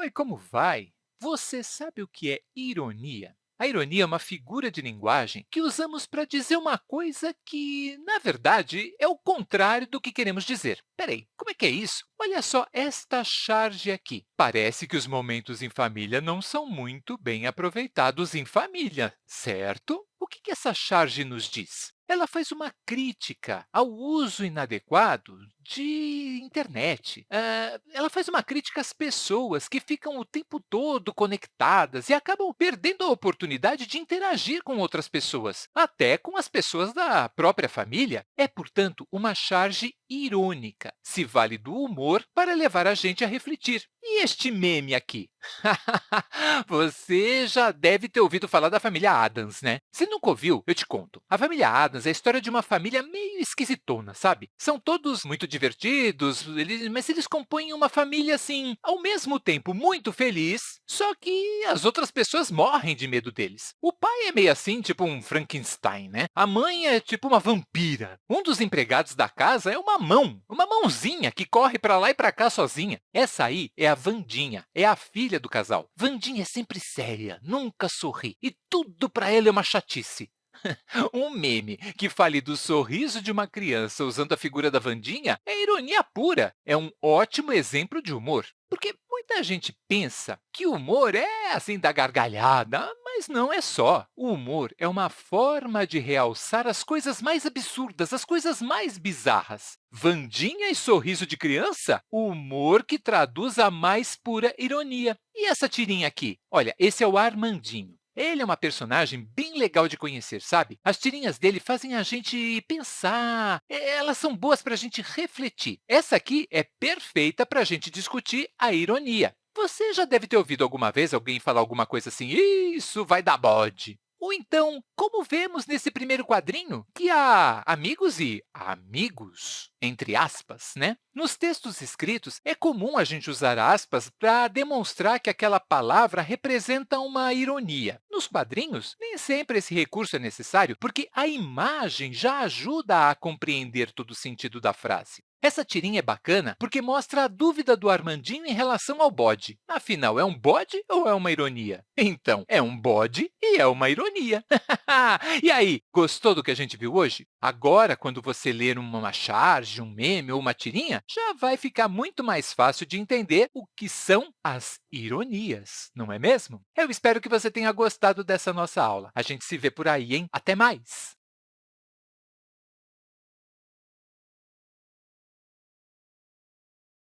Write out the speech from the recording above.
Oi, como vai? Você sabe o que é ironia? A ironia é uma figura de linguagem que usamos para dizer uma coisa que, na verdade, é o contrário do que queremos dizer. Peraí, como é que é isso? Olha só esta charge aqui. Parece que os momentos em família não são muito bem aproveitados em família, certo? O que que essa charge nos diz? Ela faz uma crítica ao uso inadequado de internet. Ah, ela faz uma crítica às pessoas que ficam o tempo todo conectadas e acabam perdendo a oportunidade de interagir com outras pessoas, até com as pessoas da própria família. É, portanto, uma charge irônica. Se vale do humor para levar a gente a refletir. E este meme aqui? Você já deve ter ouvido falar da família Adams, né? Se nunca ouviu, eu te conto. A família Adams é a história de uma família meio esquisitona, sabe? São todos muito divertidos, eles, mas eles compõem uma família, assim, ao mesmo tempo muito feliz, só que as outras pessoas morrem de medo deles. O pai é meio assim, tipo um Frankenstein, né? A mãe é tipo uma vampira. Um dos empregados da casa é uma mão, uma mãozinha que corre para lá e para cá sozinha. Essa aí é a Vandinha, é a filha do casal. Vandinha é sempre séria, nunca sorri, e tudo para ela é uma chatice. um meme que fale do sorriso de uma criança usando a figura da Vandinha é ironia pura. É um ótimo exemplo de humor. Porque muita gente pensa que o humor é assim da gargalhada, mas não é só. O humor é uma forma de realçar as coisas mais absurdas, as coisas mais bizarras. Vandinha e sorriso de criança? Humor que traduz a mais pura ironia. E essa tirinha aqui? Olha, esse é o Armandinho. Ele é uma personagem bem legal de conhecer, sabe? As tirinhas dele fazem a gente pensar, elas são boas para a gente refletir. Essa aqui é perfeita para a gente discutir a ironia. Você já deve ter ouvido alguma vez alguém falar alguma coisa assim, isso vai dar bode. Ou então, como vemos nesse primeiro quadrinho, que há amigos e amigos, entre aspas, né? Nos textos escritos, é comum a gente usar aspas para demonstrar que aquela palavra representa uma ironia. Nos quadrinhos, nem sempre esse recurso é necessário, porque a imagem já ajuda a compreender todo o sentido da frase. Essa tirinha é bacana porque mostra a dúvida do Armandinho em relação ao bode. Afinal, é um bode ou é uma ironia? Então, é um bode e é uma ironia. e aí, gostou do que a gente viu hoje? Agora, quando você ler uma charge, um meme ou uma tirinha, já vai ficar muito mais fácil de entender o que são as ironias, não é mesmo? Eu espero que você tenha gostado dessa nossa aula. A gente se vê por aí, hein? Até mais!